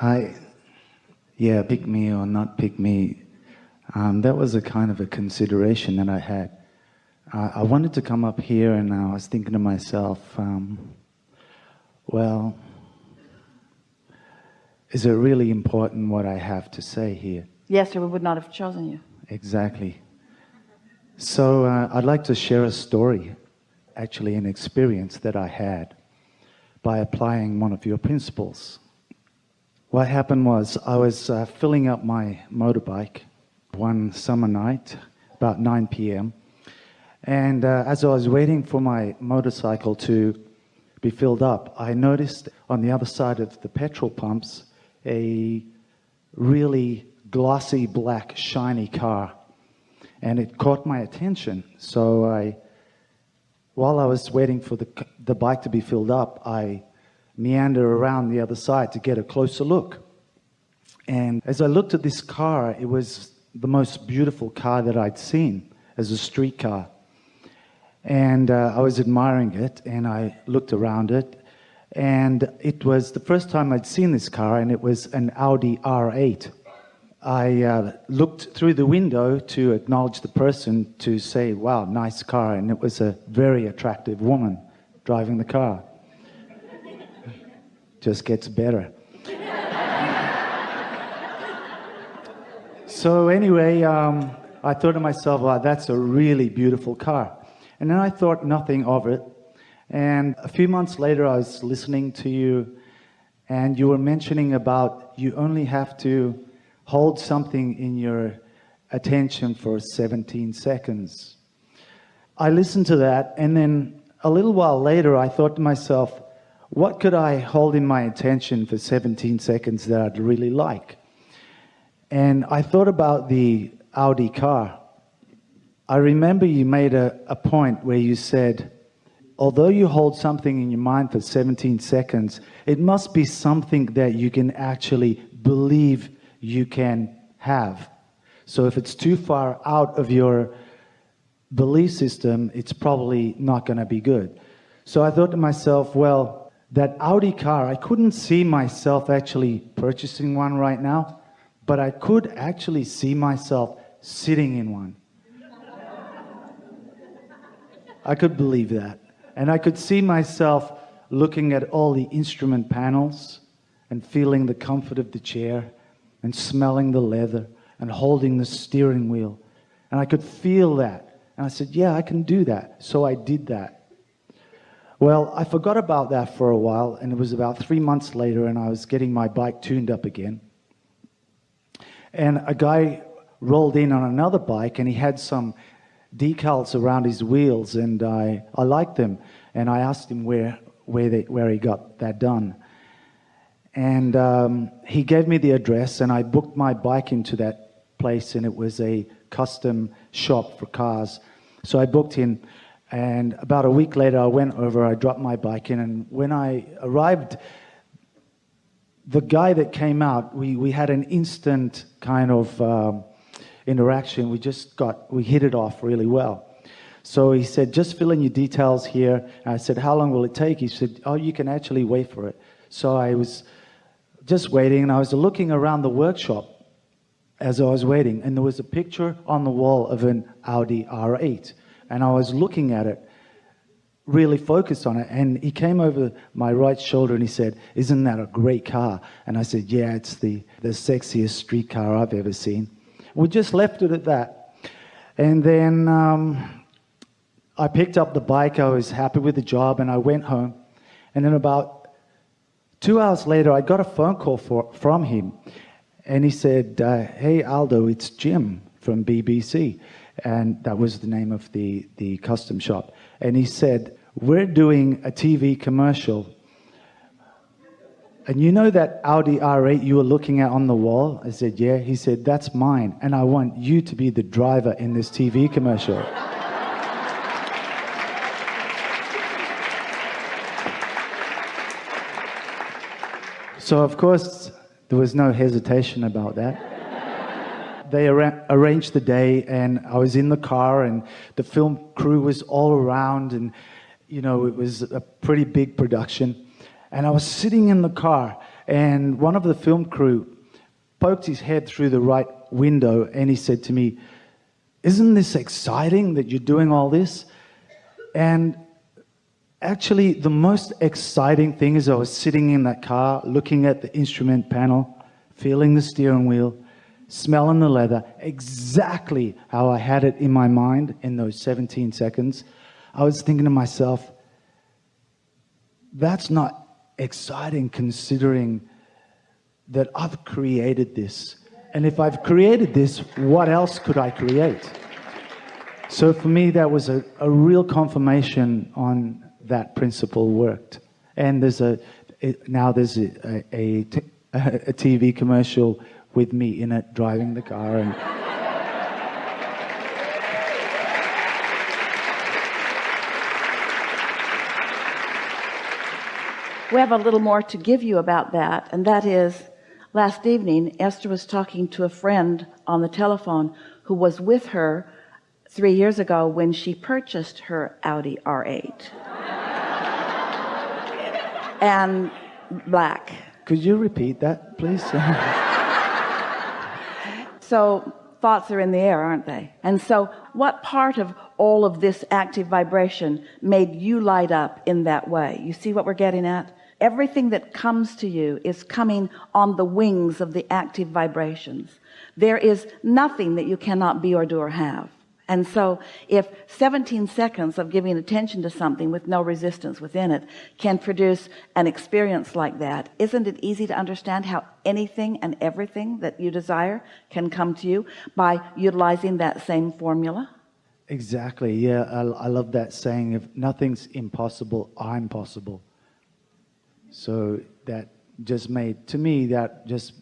Hi. Yeah, pick me or not pick me. Um, that was a kind of a consideration that I had. Uh, I wanted to come up here and I was thinking to myself, um, well, is it really important what I have to say here? Yes, or we would not have chosen you. Exactly. So uh, I'd like to share a story, actually an experience that I had by applying one of your principles. What happened was I was uh, filling up my motorbike one summer night, about 9 p.m. And uh, as I was waiting for my motorcycle to be filled up, I noticed on the other side of the petrol pumps a really glossy black shiny car. And it caught my attention. So I, while I was waiting for the, the bike to be filled up, I meander around the other side to get a closer look. And as I looked at this car, it was the most beautiful car that I'd seen as a street car. And uh, I was admiring it, and I looked around it, and it was the first time I'd seen this car, and it was an Audi R8. I uh, looked through the window to acknowledge the person to say, wow, nice car, and it was a very attractive woman driving the car just gets better. so anyway, um, I thought to myself, wow, that's a really beautiful car. And then I thought nothing of it. And a few months later, I was listening to you, and you were mentioning about you only have to hold something in your attention for 17 seconds. I listened to that, and then a little while later, I thought to myself, what could I hold in my attention for 17 seconds that I'd really like? And I thought about the Audi car. I remember you made a, a point where you said, although you hold something in your mind for 17 seconds, it must be something that you can actually believe you can have. So if it's too far out of your belief system, it's probably not going to be good. So I thought to myself, well, that Audi car, I couldn't see myself actually purchasing one right now, but I could actually see myself sitting in one. I could believe that. And I could see myself looking at all the instrument panels and feeling the comfort of the chair and smelling the leather and holding the steering wheel. And I could feel that. And I said, yeah, I can do that. So I did that. Well, I forgot about that for a while, and it was about three months later, and I was getting my bike tuned up again. And a guy rolled in on another bike, and he had some decals around his wheels, and I, I liked them. And I asked him where, where, they, where he got that done. And um, he gave me the address, and I booked my bike into that place, and it was a custom shop for cars. So I booked in and about a week later, I went over, I dropped my bike in, and when I arrived, the guy that came out, we, we had an instant kind of um, interaction. We just got, we hit it off really well. So he said, just fill in your details here. And I said, how long will it take? He said, oh, you can actually wait for it. So I was just waiting, and I was looking around the workshop as I was waiting, and there was a picture on the wall of an Audi R8 and I was looking at it, really focused on it. And he came over my right shoulder and he said, Isn't that a great car? And I said, Yeah, it's the, the sexiest street car I've ever seen. We just left it at that. And then um, I picked up the bike. I was happy with the job and I went home. And then about two hours later, I got a phone call for, from him. And he said, uh, Hey, Aldo, it's Jim from BBC and that was the name of the, the custom shop. And he said, we're doing a TV commercial. And you know that Audi R8 you were looking at on the wall? I said, yeah. He said, that's mine. And I want you to be the driver in this TV commercial. so, of course, there was no hesitation about that they ar arranged the day and I was in the car and the film crew was all around and you know it was a pretty big production and I was sitting in the car and one of the film crew poked his head through the right window and he said to me, Isn't this exciting that you're doing all this? And actually, the most exciting thing is I was sitting in that car looking at the instrument panel, feeling the steering wheel, smelling the leather, exactly how I had it in my mind in those 17 seconds. I was thinking to myself, that's not exciting considering that I've created this. And if I've created this, what else could I create? So for me, that was a, a real confirmation on that principle worked. And there's a, it, now there's a, a TV commercial with me in it driving the car and We have a little more to give you about that, and that is last evening, Esther was talking to a friend on the telephone who was with her three years ago when she purchased her Audi R8 and black. could you repeat that please So thoughts are in the air, aren't they? And so what part of all of this active vibration made you light up in that way? You see what we're getting at? Everything that comes to you is coming on the wings of the active vibrations. There is nothing that you cannot be or do or have. And so if 17 seconds of giving attention to something with no resistance within it can produce an experience like that, isn't it easy to understand how anything and everything that you desire can come to you by utilizing that same formula? exactly yeah I, I love that saying if nothing's impossible I'm possible so that just made to me that just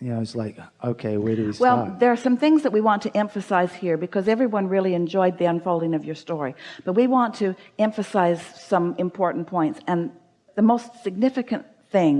you know it's like okay where do we well start? there are some things that we want to emphasize here because everyone really enjoyed the unfolding of your story. But we want to emphasize some important points. And the most significant thing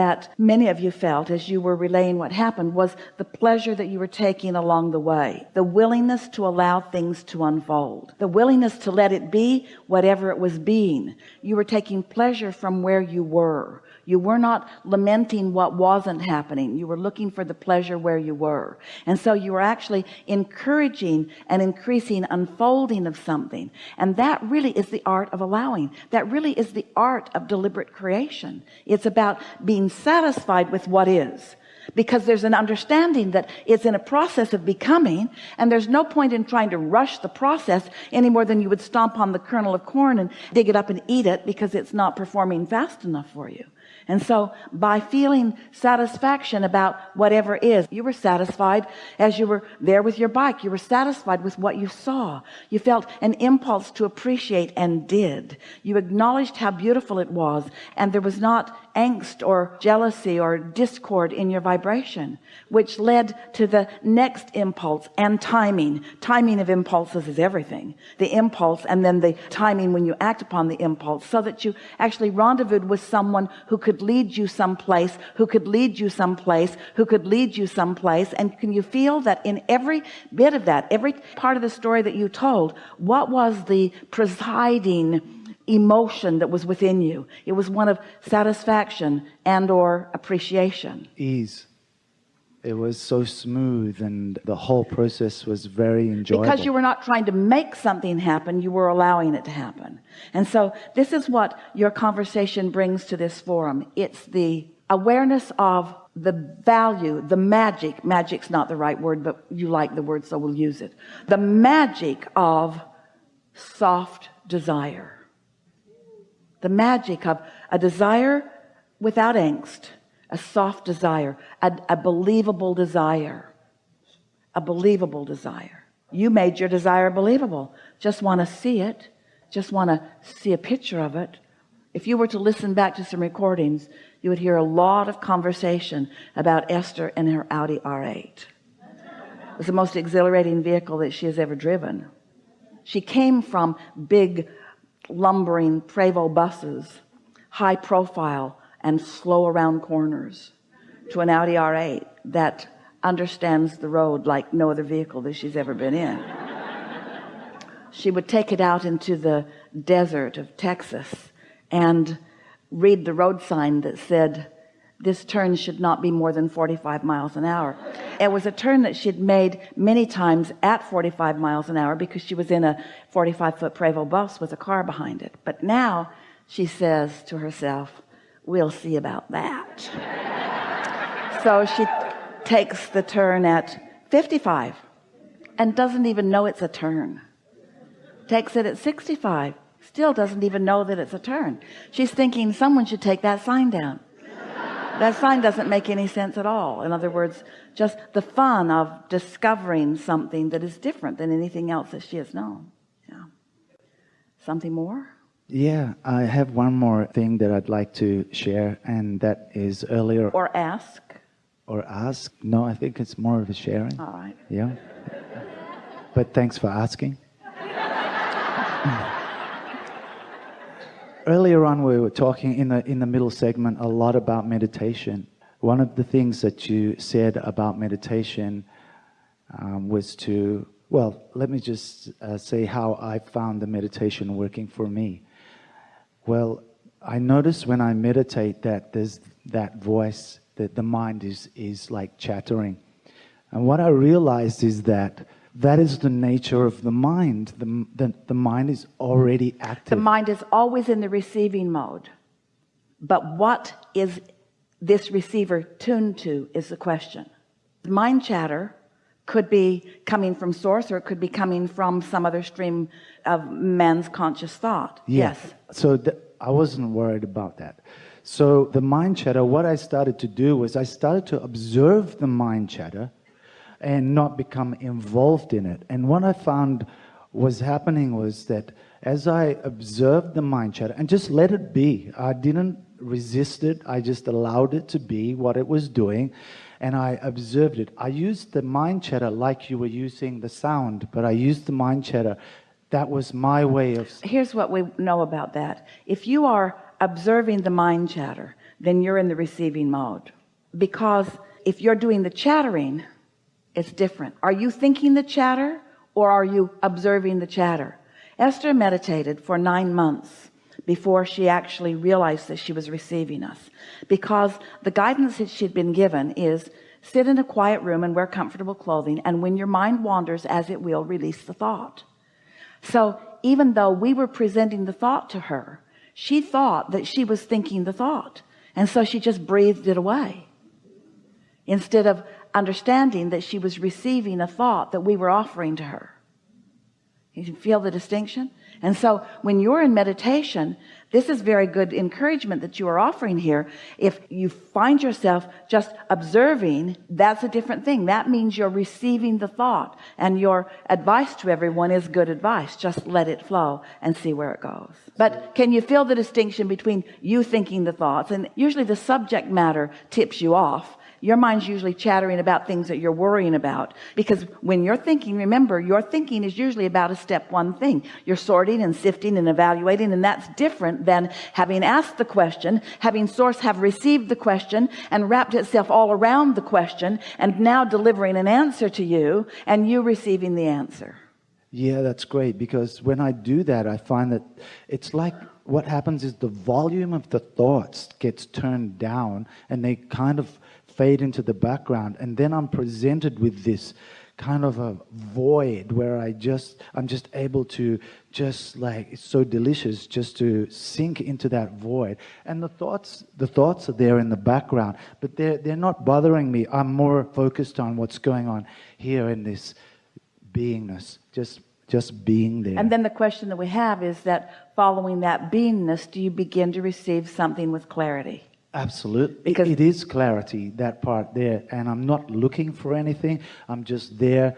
that many of you felt as you were relaying what happened was the pleasure that you were taking along the way the willingness to allow things to unfold the willingness to let it be whatever it was being. You were taking pleasure from where you were. You were not lamenting what wasn't happening. You were looking for the pleasure where you were. And so you were actually encouraging and increasing unfolding of something. And that really is the art of allowing. That really is the art of deliberate creation. It's about being satisfied with what is. Because there's an understanding that it's in a process of becoming and there's no point in trying to rush the process any more than you would stomp on the kernel of corn and dig it up and eat it because it's not performing fast enough for you and so by feeling satisfaction about whatever is you were satisfied as you were there with your bike. You were satisfied with what you saw. You felt an impulse to appreciate and did. You acknowledged how beautiful it was and there was not angst or jealousy or discord in your vibration which led to the next impulse and timing. Timing of impulses is everything. The impulse and then the timing when you act upon the impulse so that you actually rendezvoused with someone who could lead you someplace who could lead you someplace who could lead you someplace. And can you feel that in every bit of that every part of the story that you told what was the presiding emotion that was within you? It was one of satisfaction and or appreciation. Ease it was so smooth and the whole process was very enjoyable because you were not trying to make something happen you were allowing it to happen. And so this is what your conversation brings to this forum. It's the awareness of the value the magic magic's not the right word but you like the word so we'll use it. The magic of soft desire. The magic of a desire without angst a soft desire a, a believable desire. A believable desire. You made your desire believable. Just want to see it. Just want to see a picture of it. If you were to listen back to some recordings you would hear a lot of conversation about Esther and her Audi R8 it was the most exhilarating vehicle that she has ever driven. She came from big lumbering Prevost buses high profile and slow around corners to an Audi R8 that understands the road like no other vehicle that she's ever been in. She would take it out into the desert of Texas and read the road sign that said this turn should not be more than 45 miles an hour. It was a turn that she'd made many times at 45 miles an hour because she was in a 45 foot Prevost bus with a car behind it. But now she says to herself we'll see about that. So she takes the turn at 55 and doesn't even know it's a turn. Takes it at 65 still doesn't even know that it's a turn. She's thinking someone should take that sign down. That sign doesn't make any sense at all. In other words just the fun of discovering something that is different than anything else that she has known. Yeah. Something more Yeah, I have one more thing that I'd like to share, and that is earlier or ask or ask. No, I think it's more of a sharing. all right Yeah. But thanks for asking. Earlier on, we were talking in the in the middle segment a lot about meditation. One of the things that you said about meditation um, was to well, let me just uh, say how I found the meditation working for me. Well, I notice when I meditate that there's that voice that the mind is is like chattering, and what I realized is that that is the nature of the mind. The, the, the mind is already active. the mind is always in the receiving mode but what is this receiver tuned to is the question The mind chatter could be coming from source or it could be coming from some other stream of man's conscious thought Yeah. yes So I wasn't worried about that. So the mind chatter, what I started to do was I started to observe the mind chatter and not become involved in it. And what I found was happening was that as I observed the mind chatter and just let it be, I didn't resist it. I just allowed it to be what it was doing. And I observed it. I used the mind chatter like you were using the sound, but I used the mind chatter. That was my way of here's what we know about that. If you are observing the mind chatter then you're in the receiving mode. Because if you're doing the chattering it's different. Are you thinking the chatter or are you observing the chatter? Esther meditated for nine months before she actually realized that she was receiving us. Because the guidance that she'd been given is sit in a quiet room and wear comfortable clothing and when your mind wanders as it will release the thought. So even though we were presenting the thought to her she thought that she was thinking the thought and so she just breathed it away. Instead of understanding that she was receiving a thought that we were offering to her you feel the distinction? And so when you're in meditation this is very good encouragement that you are offering here. If you find yourself just observing that's a different thing. That means you're receiving the thought and your advice to everyone is good advice. Just let it flow and see where it goes. But can you feel the distinction between you thinking the thoughts? And usually the subject matter tips you off your mind's usually chattering about things that you're worrying about. Because when you're thinking remember your thinking is usually about a step one thing. You're sorting and sifting and evaluating and that's different than having asked the question having source have received the question and wrapped itself all around the question and now delivering an answer to you and you receiving the answer. Yeah, that's great because when I do that, I find that it's like what happens is the volume of the thoughts gets turned down and they kind of fade into the background. And then I'm presented with this kind of a void where I just, I'm just able to just like, it's so delicious just to sink into that void. And the thoughts, the thoughts are there in the background, but they're, they're not bothering me. I'm more focused on what's going on here in this beingness just just being there and then the question that we have is that following that beingness do you begin to receive something with clarity absolutely Because- it is clarity that part there. And i'm not looking for anything. I'm just there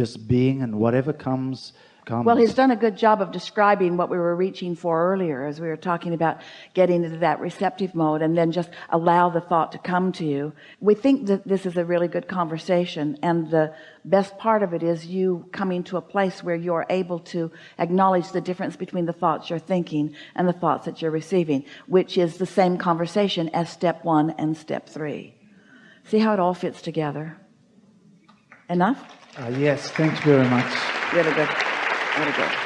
just being and whatever comes Well, he's done a good job of describing what we were reaching for earlier as we were talking about getting into that receptive mode and then just allow the thought to come to you. We think that this is a really good conversation and the best part of it is you coming to a place where you're able to acknowledge the difference between the thoughts you're thinking and the thoughts that you're receiving, which is the same conversation as step one and step three. See how it all fits together? Enough? uh, yes thanks very much Really good. Really good.